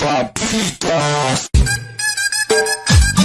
papitas